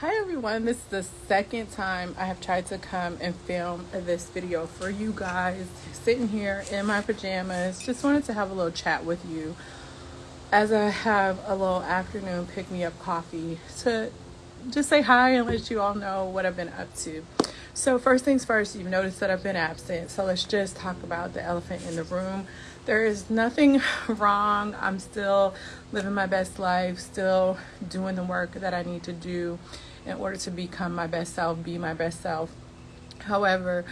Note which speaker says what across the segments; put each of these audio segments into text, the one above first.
Speaker 1: Hi everyone, this is the second time I have tried to come and film this video for you guys. Sitting here in my pajamas, just wanted to have a little chat with you as I have a little afternoon pick me up coffee to just say hi and let you all know what I've been up to. So first things first, you've noticed that I've been absent. So let's just talk about the elephant in the room. There is nothing wrong. I'm still living my best life, still doing the work that I need to do in order to become my best self, be my best self. However,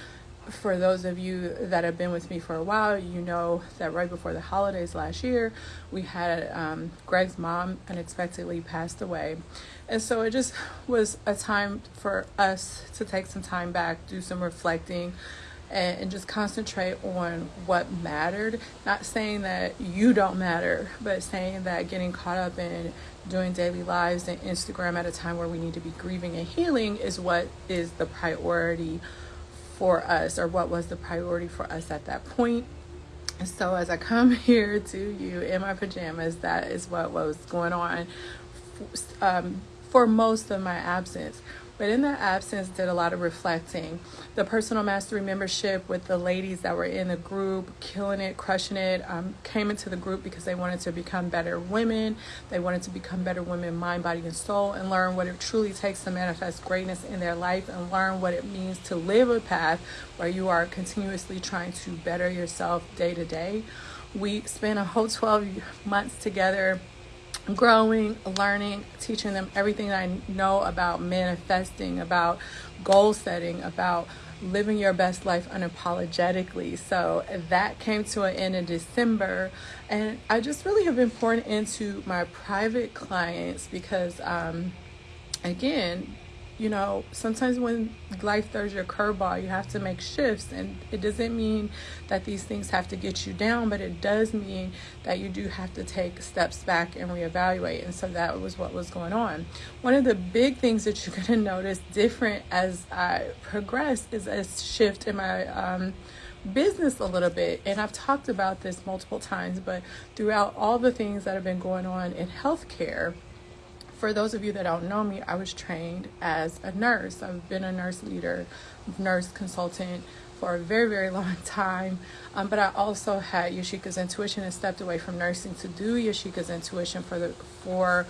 Speaker 1: for those of you that have been with me for a while, you know that right before the holidays last year, we had um, Greg's mom unexpectedly passed away. And so it just was a time for us to take some time back, do some reflecting, and, and just concentrate on what mattered. Not saying that you don't matter, but saying that getting caught up in doing daily lives and Instagram at a time where we need to be grieving and healing is what is the priority for us, or what was the priority for us at that point. So as I come here to you in my pajamas, that is what was going on um, for most of my absence. But in that absence, did a lot of reflecting. The personal mastery membership with the ladies that were in the group, killing it, crushing it, um, came into the group because they wanted to become better women. They wanted to become better women, mind, body, and soul, and learn what it truly takes to manifest greatness in their life and learn what it means to live a path where you are continuously trying to better yourself day to day. We spent a whole 12 months together growing, learning, teaching them everything I know about manifesting, about goal setting, about living your best life unapologetically. So that came to an end in December. And I just really have been pouring into my private clients because, um, again, you know, sometimes when life throws your curveball, you have to make shifts. And it doesn't mean that these things have to get you down, but it does mean that you do have to take steps back and reevaluate. And so that was what was going on. One of the big things that you're going to notice different as I progress is a shift in my, um, business a little bit and I've talked about this multiple times but throughout all the things that have been going on in healthcare for those of you that don't know me, I was trained as a nurse. I've been a nurse leader, nurse consultant for a very, very long time. Um, but I also had Yashika's intuition and stepped away from nursing to do Yashika's intuition for the for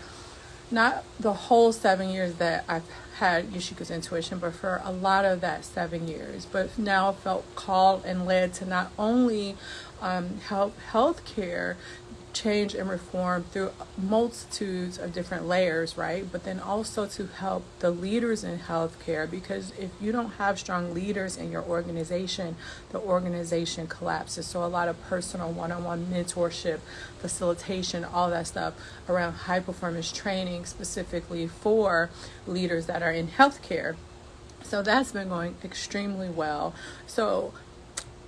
Speaker 1: not the whole seven years that I've had Yashika's intuition, but for a lot of that seven years. But now felt called and led to not only um, help healthcare change and reform through multitudes of different layers, right? But then also to help the leaders in healthcare because if you don't have strong leaders in your organization, the organization collapses. So a lot of personal one-on-one mentorship, facilitation, all that stuff around high performance training specifically for leaders that are in healthcare. So that's been going extremely well. So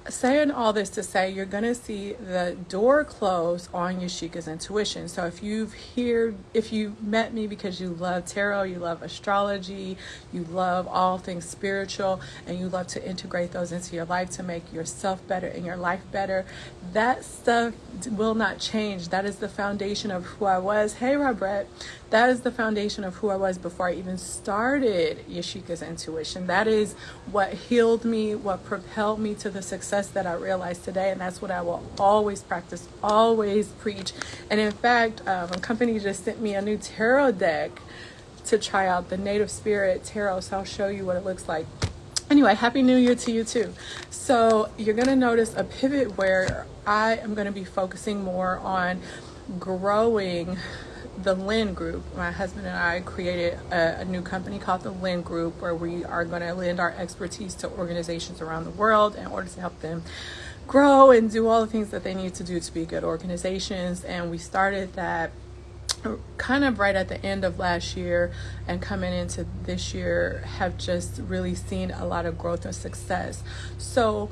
Speaker 1: saying all this to say you're going to see the door close on Yashika's intuition. So if you've here, if you met me because you love tarot, you love astrology, you love all things spiritual, and you love to integrate those into your life to make yourself better and your life better, that stuff will not change. That is the foundation of who I was. Hey, Robert, that is the foundation of who I was before I even started Yashika's intuition. That is what healed me, what propelled me to the success that I realized today. And that's what I will always practice, always preach. And in fact, um, a company just sent me a new tarot deck to try out the Native Spirit Tarot. So I'll show you what it looks like. Anyway, Happy New Year to you too. So you're going to notice a pivot where I am going to be focusing more on growing the Lynn Group. My husband and I created a, a, new company called the Lynn Group where we are going to lend our expertise to organizations around the world in order to help them grow and do all the things that they need to do to be good organizations. And we started that kind of right at the end of last year and coming into this year have just really seen a lot of growth and success. So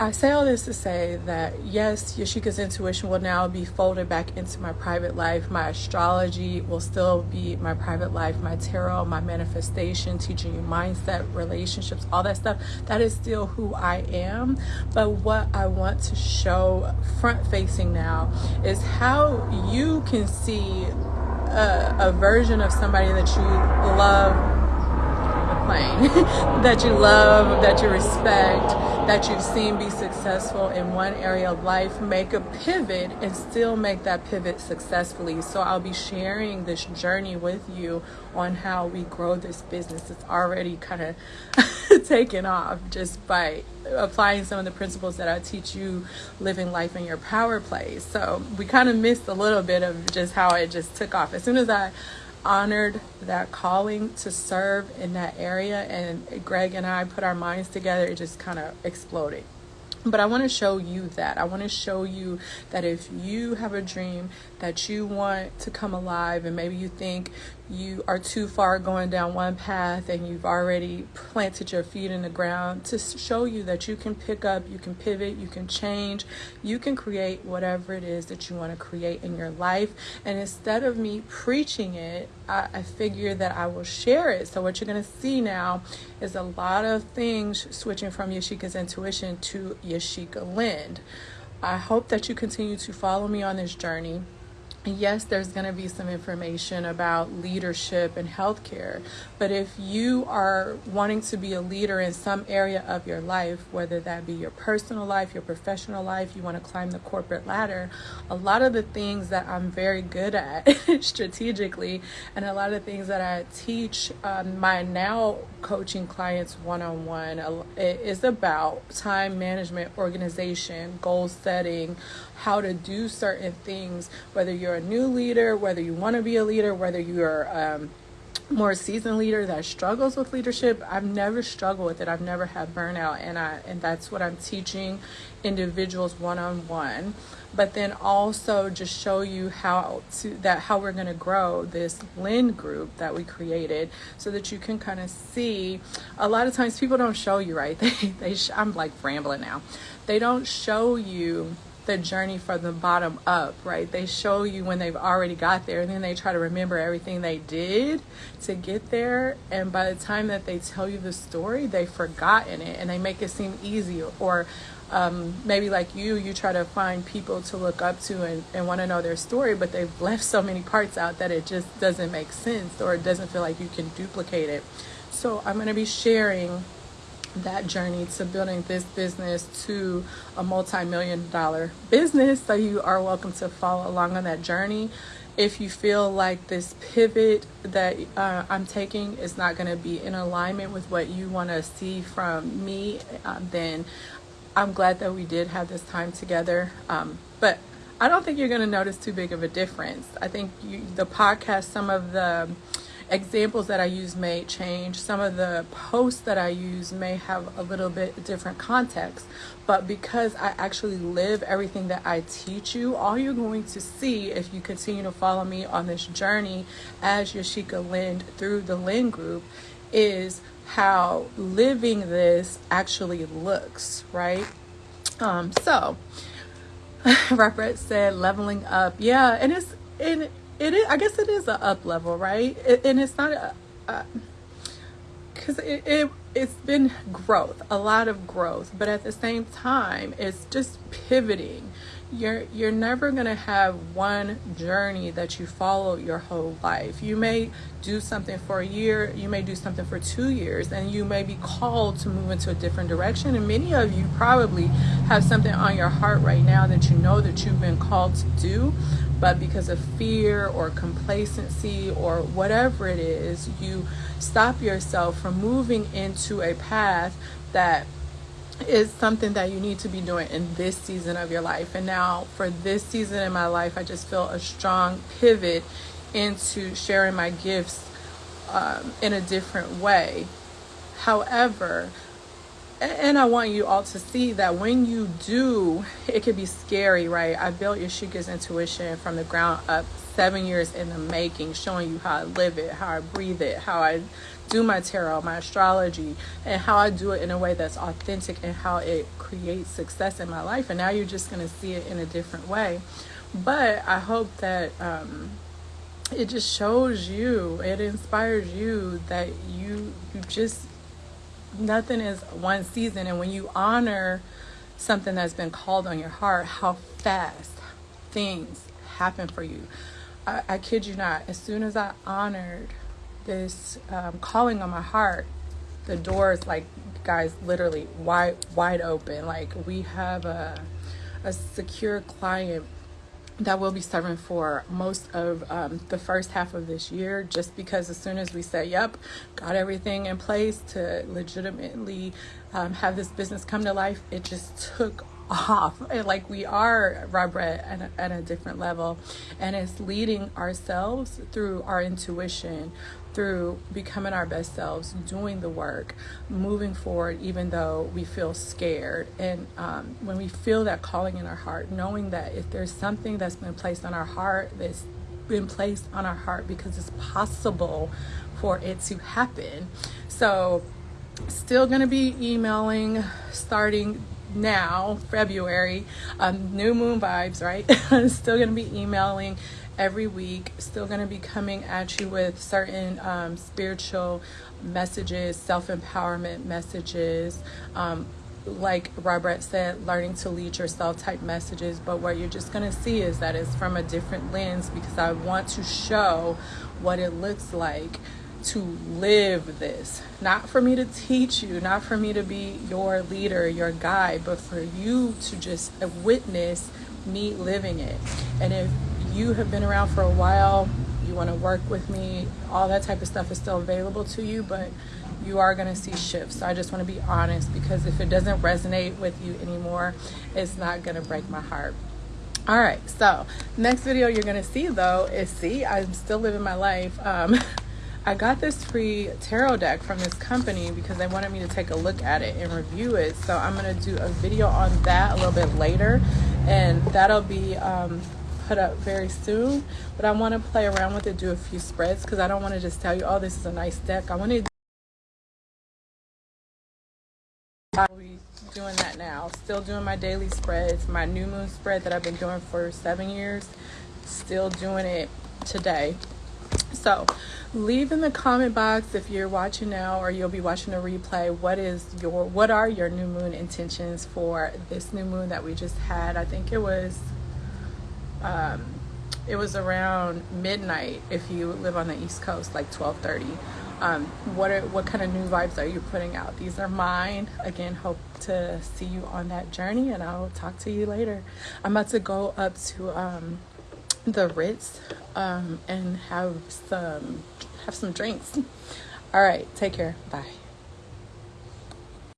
Speaker 1: I say all this to say that yes, Yashika's intuition will now be folded back into my private life. My astrology will still be my private life, my tarot, my manifestation, teaching you mindset, relationships, all that stuff. That is still who I am. But what I want to show front facing now is how you can see a, a version of somebody that you love that you love, that you respect, that you've seen be successful in one area of life, make a pivot and still make that pivot successfully. So I'll be sharing this journey with you on how we grow this business. It's already kind of taken off just by applying some of the principles that I teach you living life in your power place. So we kind of missed a little bit of just how it just took off. As soon as I honored that calling to serve in that area and Greg and I put our minds together it just kind of exploded but I want to show you that. I want to show you that if you have a dream that you want to come alive, and maybe you think you are too far going down one path and you've already planted your feet in the ground, to show you that you can pick up, you can pivot, you can change, you can create whatever it is that you want to create in your life. And instead of me preaching it, I, I figure that I will share it. So, what you're going to see now is a lot of things switching from Yashika's intuition to Yashika Lind. I hope that you continue to follow me on this journey yes, there's going to be some information about leadership and healthcare, but if you are wanting to be a leader in some area of your life, whether that be your personal life, your professional life, you want to climb the corporate ladder, a lot of the things that I'm very good at strategically, and a lot of the things that I teach um, my now coaching clients one on one is about time management, organization, goal setting, how to do certain things, whether you're a new leader, whether you want to be a leader, whether you're um, more seasoned leader that struggles with leadership i've never struggled with it. I've never had burnout and i and that's what i'm teaching individuals one-on-one. But then also just show you how to that how we're going to grow this Lind group that we created so that you can kind of see. A lot of times people don't show you right? They, they i'm like rambling now. They don't show you the journey from the bottom up, right? They show you when they've already got there, and then they try to remember everything they did to get there. And by the time that they tell you the story, they've forgotten it and they make it seem easy. Or um, maybe like you, you try to find people to look up to and, and want to know their story, but they've left so many parts out that it just doesn't make sense or it doesn't feel like you can duplicate it. So I'm going to be sharing that journey to building this business to a multi-million dollar business. So you are welcome to follow along on that journey. If you feel like this pivot that uh, i'm taking is not going to be in alignment with what you want to see from me um, then i'm glad that we did have this time together. Um, but i don't think you're going to notice too big of a difference. I think you, the podcast some of the examples that I use may change. Some of the posts that I use may have a little bit different context. But because I actually live everything that I teach you, all you're going to see if you continue to follow me on this journey as Yashika Lind through the Lind group is how living this actually looks, right? Um, so Robert said leveling up. Yeah, and it's and it is i guess it is a up level right? It, and it's not a because it, it it's been growth a lot of growth but at the same time it's just pivoting. You're you're never going to have one journey that you follow your whole life. You may do something for a year you may do something for two years and you may be called to move into a different direction and many of you probably have something on your heart right now that you know that you've been called to do but because of fear or complacency or whatever it is you stop yourself from moving into a path that is something that you need to be doing in this season of your life. And now, for this season in my life, I just feel a strong pivot into sharing my gifts um, in a different way. However, and I want you all to see that when you do, it can be scary, right? I built Yashika's intuition from the ground up seven years in the making, showing you how I live it, how I breathe it, how I do my tarot, my astrology, and how I do it in a way that's authentic and how it creates success in my life. And now you're just going to see it in a different way. But I hope that um, it just shows you, it inspires you that you you just nothing is one season. And when you honor something that's been called on your heart, how fast things happen for you I, I kid you not, as soon as I honored this um, calling on my heart, the doors, like, guys, literally wide, wide open. Like, we have a, a secure client that we'll be serving for most of um, the first half of this year just because as soon as we say yep got everything in place to legitimately um, have this business come to life it just took off. Like we are Robert at a, at a different level. And it's leading ourselves through our intuition through becoming our best selves doing the work moving forward even though we feel scared. And um, when we feel that calling in our heart knowing that if there's something that's been placed on our heart that's been placed on our heart because it's possible for it to happen. So still going to be emailing starting now, February, um, new moon vibes, right? I'm still going to be emailing every week, still going to be coming at you with certain um, spiritual messages, self empowerment messages. Um, like Robert said, learning to lead yourself type messages, but what you're just going to see is that it's from a different lens because I want to show what it looks like to live this. Not for me to teach you, not for me to be your leader, your guide, but for you to just witness me living it. And if you have been around for a while, you want to work with me, all that type of stuff is still available to you, but you are going to see shifts. So I just want to be honest because if it doesn't resonate with you anymore, it's not going to break my heart. All right, so next video you're to see though is see, I'm still living my life. Um, I got this free tarot deck from this company because they wanted me to take a look at it and review it. So I'm going to do a video on that a little bit later and that'll be um, put up very soon. But I want to play around with it, do a few spreads because I don't want to just tell you, oh, this is a nice deck. I want to I'll be doing that now. Still doing my daily spreads, my new moon spread that I've been doing for seven years. Still doing it today. So leave in the comment box if you're watching now or you'll be watching a replay what is your what are your new moon intentions for this new moon that we just had? I think it was um it was around midnight if you live on the east coast like 12:30. um what are what kind of new vibes are you putting out? These are mine. Again hope to see you on that journey and i'll talk to you later. I'm about to go up to um the Ritz um, and have some have some drinks. All right, take care. Bye.